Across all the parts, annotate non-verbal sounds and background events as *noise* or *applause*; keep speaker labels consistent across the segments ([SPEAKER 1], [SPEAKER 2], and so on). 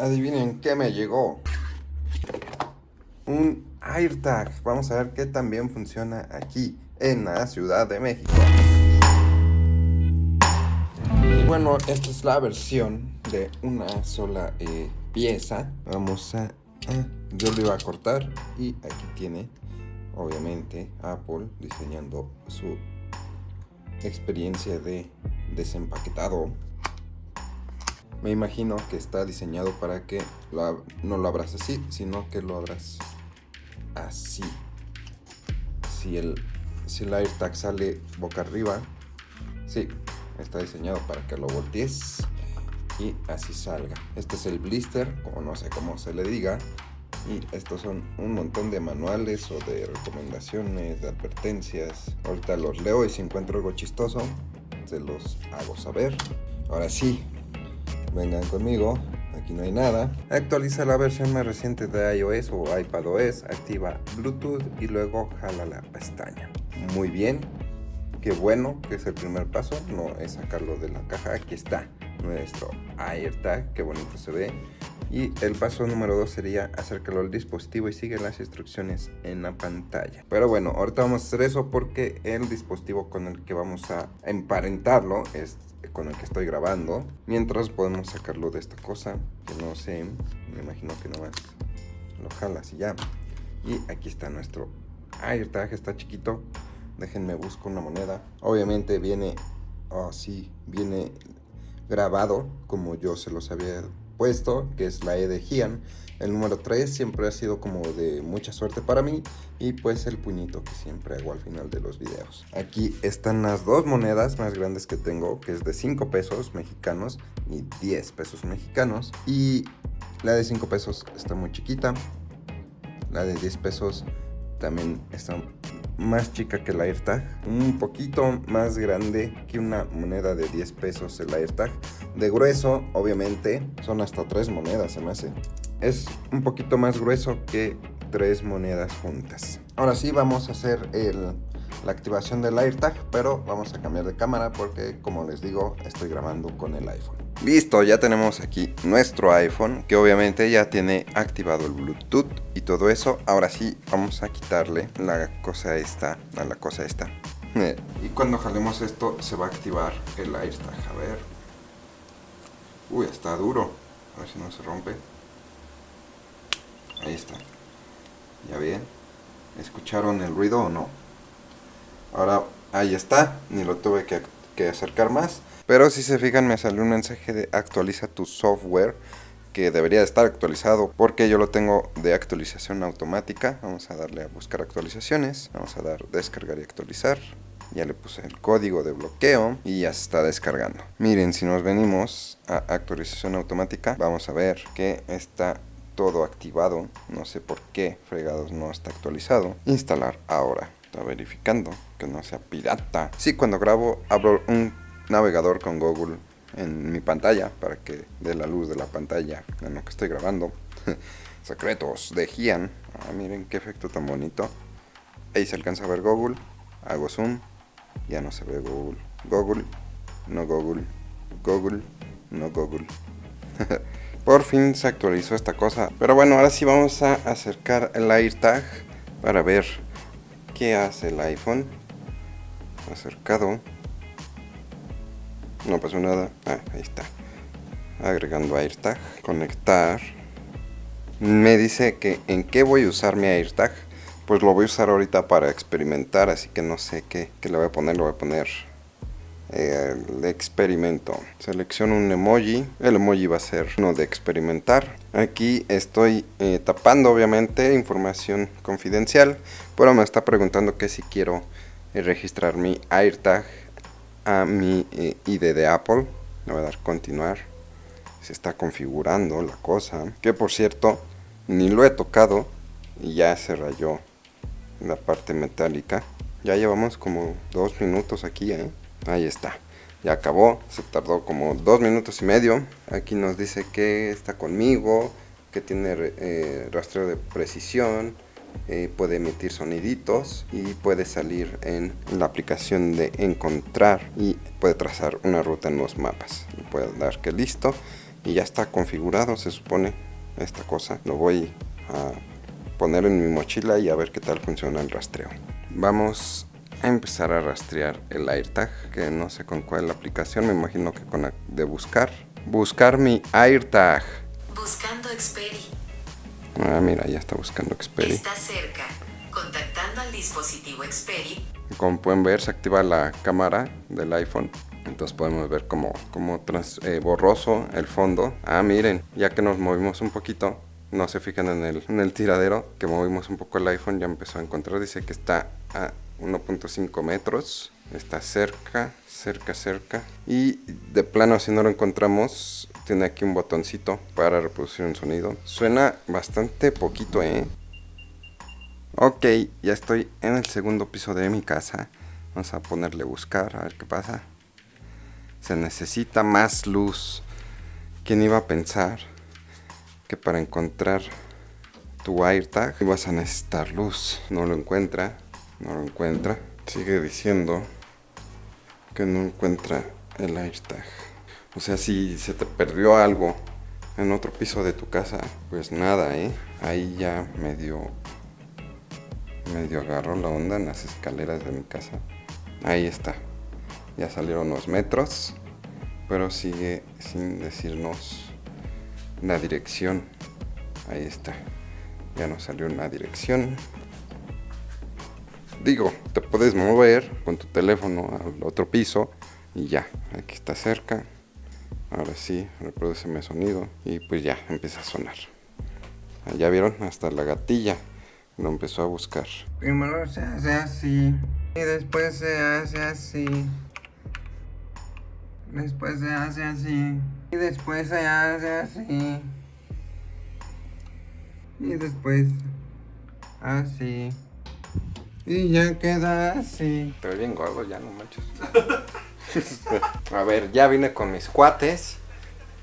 [SPEAKER 1] Adivinen qué me llegó. Un AirTag. Vamos a ver qué también funciona aquí en la Ciudad de México. Y bueno, esta es la versión de una sola eh, pieza. Vamos a, a... Yo lo iba a cortar y aquí tiene, obviamente, Apple diseñando su experiencia de desempaquetado. Me imagino que está diseñado para que no lo abras así, sino que lo abras así. Si el, si el AirTag sale boca arriba, sí, está diseñado para que lo voltees y así salga. Este es el blister, como no sé cómo se le diga. Y estos son un montón de manuales o de recomendaciones, de advertencias. Ahorita los leo y si encuentro algo chistoso, se los hago saber. Ahora sí, vengan conmigo, aquí no hay nada. Actualiza la versión más reciente de iOS o iPadOS, activa Bluetooth y luego jala la pestaña. Muy bien, qué bueno que es el primer paso, no es sacarlo de la caja, aquí está nuestro AirTag, qué bonito se ve. Y el paso número 2 sería acércalo al dispositivo y sigue las instrucciones en la pantalla. Pero bueno, ahorita vamos a hacer eso porque el dispositivo con el que vamos a emparentarlo es con el que estoy grabando. Mientras podemos sacarlo de esta cosa, que no sé, me imagino que no más lo jalas y ya. Y aquí está nuestro AirTag, está chiquito. Déjenme busco una moneda. Obviamente viene, oh sí, viene grabado como yo se los había que es la E de Gian. El número 3 siempre ha sido como de mucha suerte para mí y pues el puñito que siempre hago al final de los videos. Aquí están las dos monedas más grandes que tengo, que es de 5 pesos mexicanos y 10 pesos mexicanos. Y la de 5 pesos está muy chiquita, la de 10 pesos también está más chica que el AirTag, un poquito más grande que una moneda de 10 pesos el AirTag. De grueso, obviamente, son hasta tres monedas, se me hace. Es un poquito más grueso que tres monedas juntas. Ahora sí, vamos a hacer el, la activación del AirTag, pero vamos a cambiar de cámara porque, como les digo, estoy grabando con el iPhone. Listo, ya tenemos aquí nuestro iPhone, que obviamente ya tiene activado el Bluetooth y todo eso. Ahora sí, vamos a quitarle la cosa esta a la cosa esta. *laughs* y cuando jalemos esto, se va a activar el AirTag. A ver. Uy, está duro. A ver si no se rompe. Ahí está. Ya bien. ¿Escucharon el ruido o no? Ahora, ahí está. Ni lo tuve que, acercar más. Pero si se fijan me salió un mensaje de actualiza tu software que debería estar actualizado porque yo lo tengo de actualización automática. Vamos a darle a buscar actualizaciones. Vamos a dar descargar y actualizar. Ya le puse el código de bloqueo y ya se está descargando. Miren, si nos venimos a actualización automática, vamos a ver que está todo activado. No sé por qué fregados no está actualizado. Instalar ahora. Está verificando que no sea pirata. Sí, cuando grabo abro un navegador con Google en mi pantalla para que dé la luz de la pantalla en lo que estoy grabando. *laughs* Secretos de Gian. Ah, miren qué efecto tan bonito. Ahí se alcanza a ver Google. Hago zoom. Ya no se ve Google. Google. No Google. Google. No Google. *laughs* Por fin se actualizó esta cosa. Pero bueno, ahora sí vamos a acercar el AirTag para ver qué hace el iPhone. Acercado. No pasó nada. Ah, ahí está. Agregando AirTag. Conectar. Me dice que en qué voy a usar mi AirTag. Pues lo voy a usar ahorita para experimentar, así que no sé qué, le voy a poner. Le voy a poner el experimento. Selecciono un emoji. El emoji va a ser uno de experimentar. Aquí estoy eh, tapando obviamente información confidencial. Pero me está preguntando que si quiero eh, registrar mi AirTag a mi eh, ID de Apple. Le voy a dar continuar. Se está configurando la cosa. Que por cierto, ni lo he tocado. Y ya se rayó la parte metálica. Ya llevamos como dos minutos aquí, ¿eh? Ahí está. Ya acabó. Se tardó como dos minutos y medio. Aquí nos dice que está conmigo. Que tiene eh, rastreo de precisión eh, puede emitir soniditos y puede salir en la aplicación de encontrar y puede trazar una ruta en los mapas. Puede dar que listo y ya está configurado, se supone, esta cosa. Lo voy a poner en mi mochila y a ver qué tal funciona el rastreo. Vamos empezar a rastrear el AirTag, que no sé con cuál aplicación, me imagino que con la de buscar. Buscar mi AirTag.
[SPEAKER 2] Buscando Xperi.
[SPEAKER 1] Ah, mira, ya está buscando Xperi.
[SPEAKER 2] Está cerca. Contactando al dispositivo Xperi.
[SPEAKER 1] Como pueden ver, se activa la cámara del iPhone. Entonces podemos ver como, como trans- eh, borroso el fondo. Ah, miren, ya que nos movimos un poquito, no se fijan en el, en el tiradero, que movimos un poco el iPhone, ya empezó a encontrar. Dice que está a 1.5 metros. Está cerca, cerca, cerca. Y de plano, si no lo encontramos, tiene aquí un botoncito para reproducir un sonido. Suena bastante poquito, ¿eh? Ok, ya estoy en el segundo piso de mi casa. Vamos a ponerle buscar, a ver qué pasa. Se necesita más luz. ¿Quién iba a pensar que para encontrar tu AirTag ibas a necesitar luz? No lo encuentra, no lo encuentra. Sigue diciendo que no encuentra el AirTag. O sea, si se te perdió algo en otro piso de tu casa, pues nada, ¿eh? Ahí ya medio medio agarró la onda en las escaleras de mi casa. Ahí está. Ya salieron unos metros, pero sigue sin decirnos la dirección. Ahí está. Ya nos salió una dirección. Digo, te puedes mover con tu teléfono al otro piso y ya, aquí está cerca. Ahora sí, reproduceme sonido y pues ya empieza a sonar. Ah, Ya vieron, hasta la gatilla lo empezó a buscar. Primero se hace así y después se hace así. Después se hace así y después se hace así. Y después así. Y ya queda así. Te ves bien gordo ya, no manches. *laughs* a ver, ya vine con mis cuates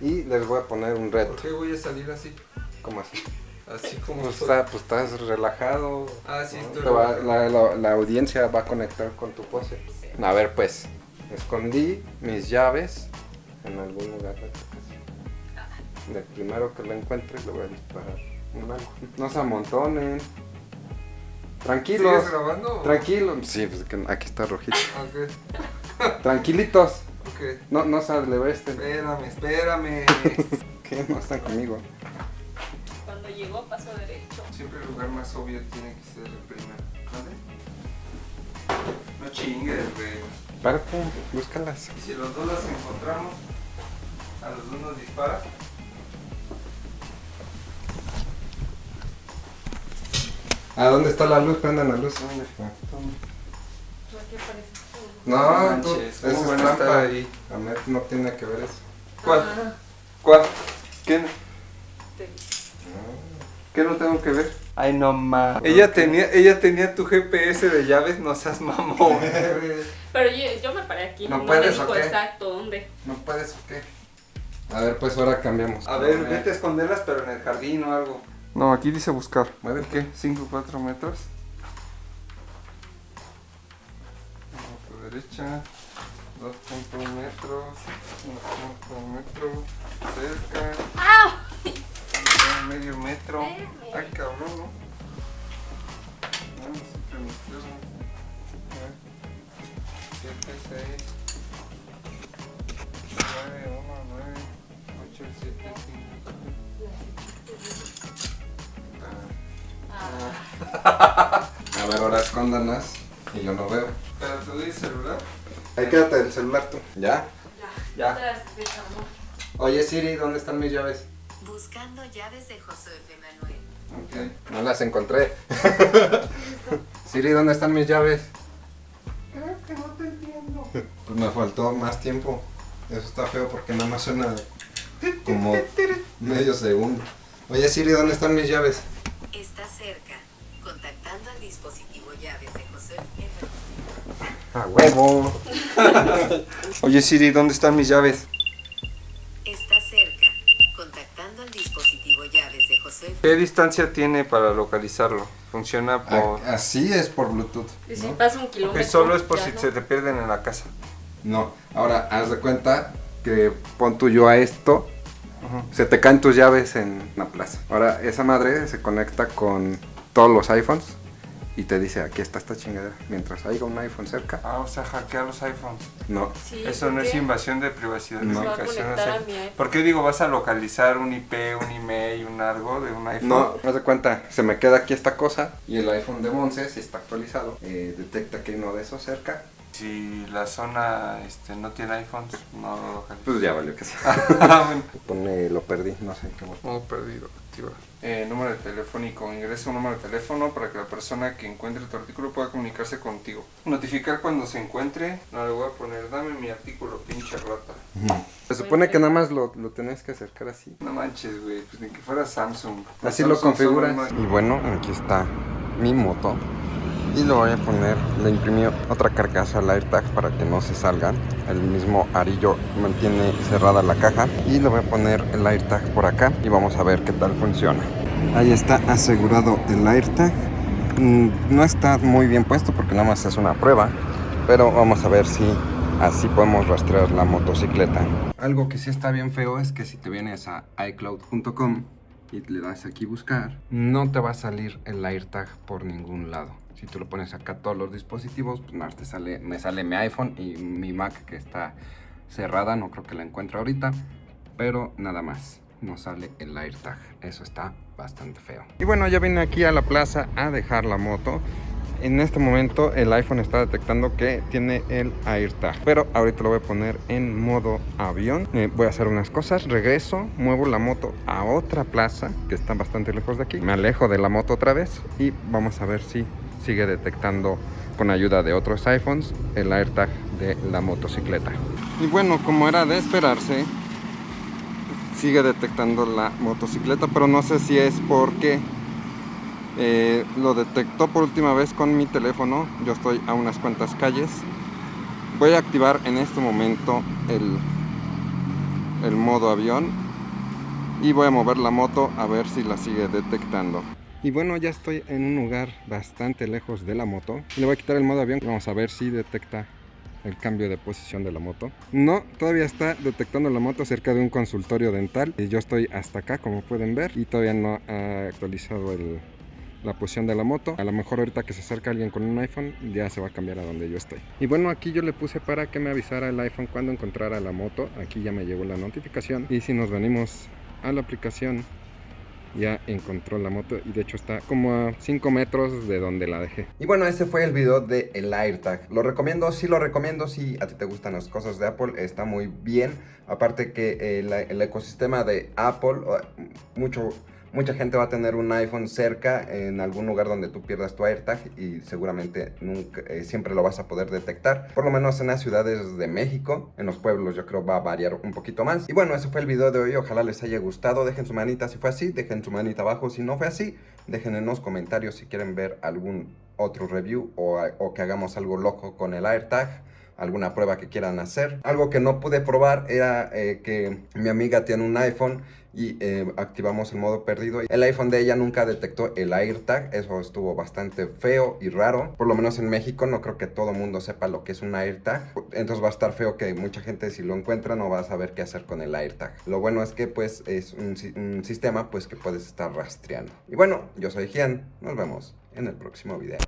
[SPEAKER 1] y les voy a poner un reto.
[SPEAKER 3] ¿Por qué voy a salir así?
[SPEAKER 1] ¿Cómo así?
[SPEAKER 3] Así como
[SPEAKER 1] Pues, está- pues estás relajado.
[SPEAKER 3] Ah, sí,
[SPEAKER 1] ¿no?
[SPEAKER 3] estoy
[SPEAKER 1] va- la, la- la audiencia va a conectar con tu pose. A ver, pues, escondí mis llaves en algún lugar de tu casa. Del primero que lo encuentre le voy a disparar. No se amontonen. Tranquilos.
[SPEAKER 3] ¿Sigues grabando? o-
[SPEAKER 1] Tranquilos. Sí, pues que aquí está rojito. *laughs*
[SPEAKER 3] Ok,
[SPEAKER 1] Tranquilitos.
[SPEAKER 3] ok.
[SPEAKER 1] No, no se alevesten.
[SPEAKER 3] Espérame, espérame. *laughs*
[SPEAKER 1] ¿Qué? No están conmigo.
[SPEAKER 4] Cuando llegó pasó derecho.
[SPEAKER 3] Siempre el lugar más obvio tiene que ser el primero. ¿Vale? No chingues, güey.
[SPEAKER 1] Párate, búscalas.
[SPEAKER 3] Y si los dos las encontramos, a los dos nos disparas.
[SPEAKER 1] ¿A dónde está la luz? Prendan la luz.
[SPEAKER 4] ¿Por qué parece?
[SPEAKER 1] No,
[SPEAKER 3] manches,
[SPEAKER 1] tú,
[SPEAKER 3] ¿cómo
[SPEAKER 1] eso es trampa.
[SPEAKER 3] ahí?
[SPEAKER 1] A ver, no tiene que ver eso.
[SPEAKER 3] ¿Cuál?
[SPEAKER 4] Ah,
[SPEAKER 3] ¿Cuál? ¿Qué?
[SPEAKER 4] te-
[SPEAKER 3] ¿Qué no tengo que ver? Ay, no ma. Ella tenía, ella tenía tu GPS de llaves, no seas mamón. *laughs*
[SPEAKER 4] Pero yo, yo me paré aquí.
[SPEAKER 1] ¿No
[SPEAKER 4] me
[SPEAKER 1] puedes,
[SPEAKER 4] dijo
[SPEAKER 1] o qué?
[SPEAKER 4] exacto dónde.
[SPEAKER 1] ¿No puedes o qué? A ver, pues ahora cambiamos.
[SPEAKER 3] A ver, vete a esconderlas, pero en el jardín o algo. No, aquí dice buscar.
[SPEAKER 1] Mueve
[SPEAKER 3] ¿Qué? ¿5 o 4 metros? A tu derecha. 2.1 metros. 1.1 metro. Cerca.
[SPEAKER 4] ¡Ah!
[SPEAKER 3] Medio metro. Ay, cabrón, ¿no? Vamos a permitirlo. A ver. 7, 6. 9, 1, 9. 8, 7, 5.
[SPEAKER 1] A ver, ahora escóndalas. Y yo no veo.
[SPEAKER 3] Pero tú dices celular.
[SPEAKER 1] Ahí quédate el celular tú. ¿Ya?
[SPEAKER 3] Ya.
[SPEAKER 4] Amor.
[SPEAKER 1] Oye, Siri, ¿dónde están mis llaves?
[SPEAKER 2] Buscando llaves de José F. Manuel.
[SPEAKER 3] Ok.
[SPEAKER 1] No las encontré. *laughs* Siri, ¿dónde están mis llaves?
[SPEAKER 3] Creo que no te entiendo.
[SPEAKER 1] Pues me faltó más tiempo. Eso está feo porque nada más suena como medio segundo. Oye, Siri, ¿dónde están mis llaves?
[SPEAKER 2] Dispositivo llaves de José F.
[SPEAKER 1] A huevo. *laughs*
[SPEAKER 3] Oye Siri, ¿dónde están mis llaves?
[SPEAKER 2] Está cerca. Contactando al dispositivo llaves de José F.
[SPEAKER 3] ¿Qué distancia tiene para localizarlo? Funciona por...
[SPEAKER 1] A- Así es por Bluetooth.
[SPEAKER 4] Y si
[SPEAKER 1] ¿no?
[SPEAKER 4] pasa un kilómetro.
[SPEAKER 3] Que solo es por si
[SPEAKER 4] no.
[SPEAKER 3] se te pierden en la casa.
[SPEAKER 1] No, ahora haz de cuenta que pon tú yo a esto
[SPEAKER 3] Se te caen tus llaves en la plaza. Ahora, esa madre se conecta con todos los iPhones y te dice, aquí está esta chingadera. Mientras haya un iPhone cerca,
[SPEAKER 5] Ah, o sea, hackea los iPhones.
[SPEAKER 3] no.
[SPEAKER 4] Sí,
[SPEAKER 5] Eso no
[SPEAKER 4] ¿por
[SPEAKER 5] es invasión de privacidad,
[SPEAKER 3] No.
[SPEAKER 5] es
[SPEAKER 4] Se va a
[SPEAKER 5] ubicación,
[SPEAKER 4] conectar
[SPEAKER 5] o sea,
[SPEAKER 4] a mi iPhone.
[SPEAKER 5] ¿Por qué digo, vas a localizar un IP, un email, un algo de un iPhone?
[SPEAKER 3] No, haz de cuenta, se me queda aquí esta cosa y el iPhone de Monse, si está actualizado, eh, detecta que hay uno de esos cerca.
[SPEAKER 5] Si la zona este, no tiene iPhones, no lo localiza.
[SPEAKER 3] Pues ya valió que sí. *laughs*
[SPEAKER 5] Ah.
[SPEAKER 3] Pone, lo perdí, no sé qué botón.
[SPEAKER 5] Modo perdido. Eh, número de telefónico. Ingresa un número de teléfono para que la persona que encuentre tu artículo pueda comunicarse contigo. Notificar cuando se encuentre. No le voy a poner, dame mi artículo, pinche rata.
[SPEAKER 3] Se supone que nada más lo, lo tenés que acercar así.
[SPEAKER 5] No manches, güey, pues ni que fuera Samsung.
[SPEAKER 3] Así lo configuras.
[SPEAKER 1] Y bueno, aquí está mi moto. Y le voy a poner, le imprimí otra carcasa al AirTag para que no se salga. El mismo arillo mantiene cerrada la caja. Y le voy a poner el AirTag por acá y vamos a ver qué tal funciona. Ahí está asegurado el AirTag. Mm, No está muy bien puesto porque nada más es una prueba. Pero vamos a ver si así podemos rastrear la motocicleta. Algo que sí está bien feo es que si te vienes a iCloud.com y le das aquí buscar, no te va a salir el AirTag por ningún lado. Si tú lo pones acá todos los dispositivos, pues nada, te sale, me sale mi iPhone y mi Mac que está cerrada, no creo que la encuentre ahorita, pero nada más, no sale el AirTag. Eso está bastante feo. Y bueno, ya vine aquí a la plaza a dejar la moto. En este momento el iPhone está detectando que tiene el AirTag. Pero ahorita lo voy a poner en modo avión. Eh, voy a hacer unas cosas. Regreso, muevo la moto a otra plaza que está bastante lejos de aquí. Me alejo de la moto otra vez y vamos a ver si sigue detectando con ayuda de otros iPhones el AirTag de la motocicleta. Y bueno, como era de esperarse, sigue detectando la motocicleta, pero no sé si es porque eh, lo detectó por última vez con mi teléfono. Yo estoy a unas cuantas calles. Voy a activar en este momento el, el modo avión y voy a mover la moto a ver si la sigue detectando. Y bueno, ya estoy en un lugar bastante lejos de la moto. Le voy a quitar el modo avión. Vamos a ver si detecta el cambio de posición de la moto. No, todavía está detectando la moto cerca de un consultorio dental. Y yo estoy hasta acá, como pueden ver. Y todavía no ha actualizado la posición de la moto. A lo mejor ahorita que se acerca alguien con un iPhone, ya se va a cambiar a donde yo estoy. Y bueno, aquí yo le puse para que me avisara el iPhone cuando encontrara la moto. Aquí ya me llegó la notificación. Y si nos venimos a la aplicación, ya encontró la moto y de hecho está como a 5 metros de donde la dejé. Y bueno, ese fue el video de el AirTag. Lo recomiendo, sí lo recomiendo, si a ti te gustan las cosas de Apple, está muy bien. Aparte que el, el ecosistema de Apple, mucho, mucha gente va a tener un iPhone cerca en algún lugar donde tú pierdas tu AirTag y seguramente nunca, eh, siempre lo vas a poder detectar. Por lo menos en las ciudades de México, en los pueblos yo creo va a variar un poquito más. Y bueno, ese fue el video de hoy, ojalá les haya gustado. Dejen su manita si fue así, dejen su manita abajo si no fue así. Dejen en los comentarios si quieren ver algún otro review o, o que hagamos algo loco con el AirTag alguna prueba que quieran hacer. Algo que no pude probar era eh, que mi amiga tiene un iPhone y eh, activamos el modo perdido. El iPhone de ella nunca detectó el AirTag, eso estuvo bastante feo y raro. Por lo menos en México no creo que todo mundo sepa lo que es un AirTag. Entonces va a estar feo que mucha gente si lo encuentra no va a saber qué hacer con el AirTag. Lo bueno es que pues es un, sistema pues que puedes estar rastreando. Y bueno, yo soy Gian, nos vemos en el próximo video.